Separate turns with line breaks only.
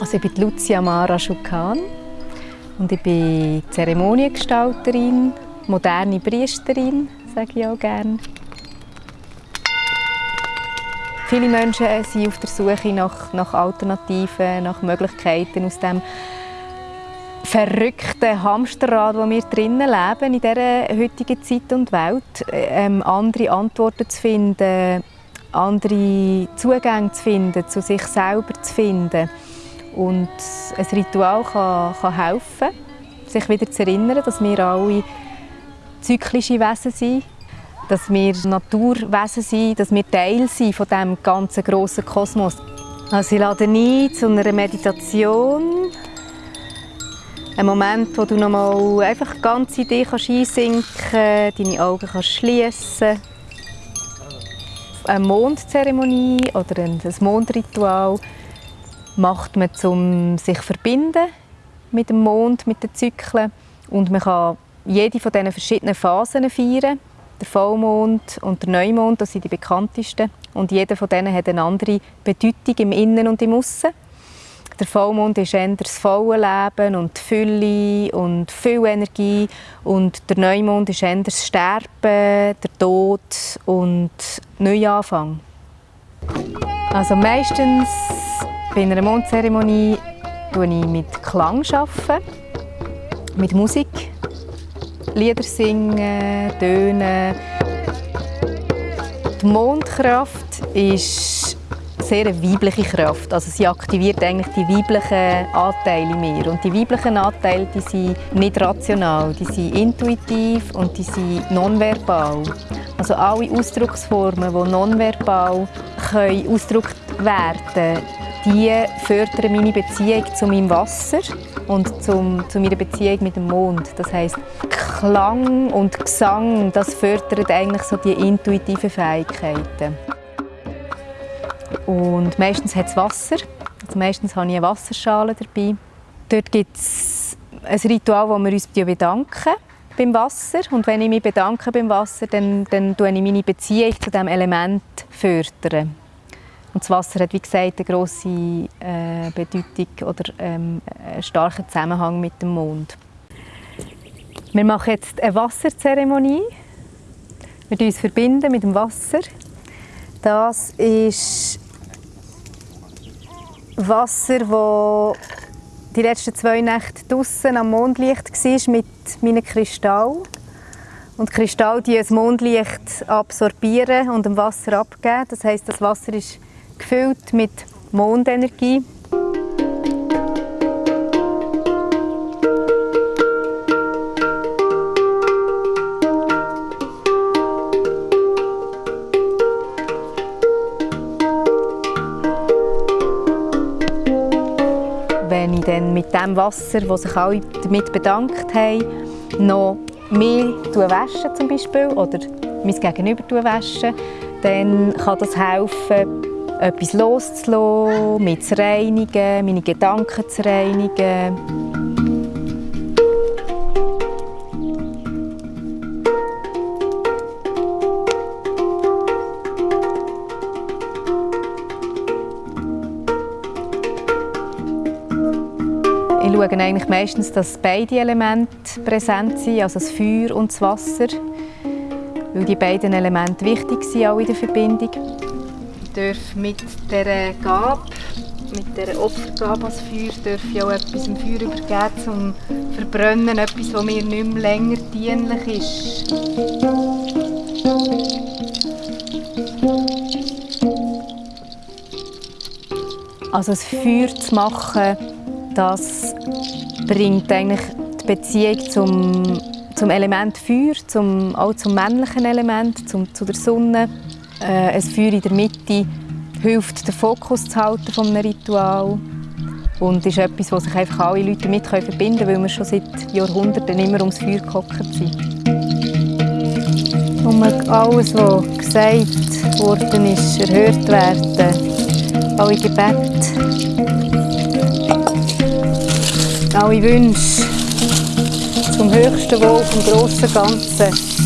Also ich bin Lucia Mara Schukan und ich bin Zeremoniengestalterin, moderne Priesterin, sage ich auch gerne. Viele Menschen sind auf der Suche nach, nach Alternativen, nach Möglichkeiten aus dem verrückten Hamsterrad, wo wir drinnen leben in dieser heutigen Zeit und Welt, ähm, andere Antworten zu finden, andere Zugänge zu finden, zu sich selber zu finden. Und ein Ritual kann, kann helfen, sich wieder zu erinnern, dass wir alle zyklische Wesen sind dass wir Naturwesen sind, dass wir Teil sind von diesem ganzen grossen Kosmos. Also ich lade ein zu einer Meditation. Ein Moment, wo du noch mal einfach ganz in dich einsinken kannst, deine Augen kannst schließen Eine Mondzeremonie oder ein Mondritual macht man, um sich verbinden mit dem Mond, mit den Zyklen. Und man kann jede von diesen verschiedenen Phasen feiern. Der Vollmond und der Neumond, das sind die bekanntesten. Und jeder von denen hat eine andere Bedeutung im Innen und im Aussen. Der Vollmond ist eher das volle Leben und Fülle und viel Energie. Und der Neumond ist eher Sterben, der Tod und Neuanfang. Also meistens bei einer Mondzeremonie arbeite ich mit Klang, mit Musik. Lieder singen, tönen. Die Mondkraft ist sehr eine weibliche Kraft. Also sie aktiviert eigentlich die weiblichen Anteile in mir. Und die weiblichen Anteile die sind nicht rational, die sind intuitiv und die sind nonverbal. Also alle Ausdrucksformen, die nonverbal können ausgedrückt werden die fördern meine Beziehung zu meinem Wasser und zum, zu meiner Beziehung mit dem Mond. Das heißt, Klang und Gesang, das fördert eigentlich so die intuitiven Fähigkeiten. Und meistens hat es Wasser. Also meistens habe ich eine Wasserschale dabei. Dort gibt es ein Ritual, wo wir uns bedanken beim Wasser. Und wenn ich mich bedanke beim Wasser, dann, dann fördere ich meine Beziehung zu diesem Element. Fördern. Und das Wasser hat, wie gesagt, eine grosse äh, Bedeutung oder ähm, einen starken Zusammenhang mit dem Mond. Wir machen jetzt eine Wasserzeremonie. Wir uns verbinden mit dem Wasser. Das ist Wasser, das die letzten zwei Nächte draußen am Mondlicht war mit meinen Kristall. Und Kristall die das Mondlicht absorbieren und dem Wasser abgeben. Das heißt, das Wasser ist gefüllt mit Mondenergie. Dann mit dem Wasser, wo sich alle damit bedankt haben, noch mehr waschen zum Beispiel oder mein Gegenüber waschen, dann kann das helfen, etwas loszulassen, mich zu reinigen, meine Gedanken zu reinigen. Ich schaue eigentlich meistens, dass beide Elemente präsent sind, also das Feuer und das Wasser, weil die beiden Elemente wichtig sind auch in der Verbindung darf mit dieser Gabe, mit dieser Opfergabe als Feuer, darf ich auch etwas im Feuer übergeben, zum Verbrennen, etwas, das mir nicht mehr länger dienlich ist. Also das Feuer zu machen, das bringt eigentlich die Beziehung zum, zum Element Feuer, zum, auch zum männlichen Element, zum, zu der Sonne äh, ein Feuer in der Mitte hilft, den Fokus zu halten von einem Ritual und ist etwas, das sich einfach alle Leute mit verbinden können, weil wir schon seit Jahrhunderten immer ums Feuer gehockt sind. Und alles, was gesagt worden ist, erhört werden. Alle Gebete, alle Wünsche zum höchsten Wohl, vom grossen Ganzen.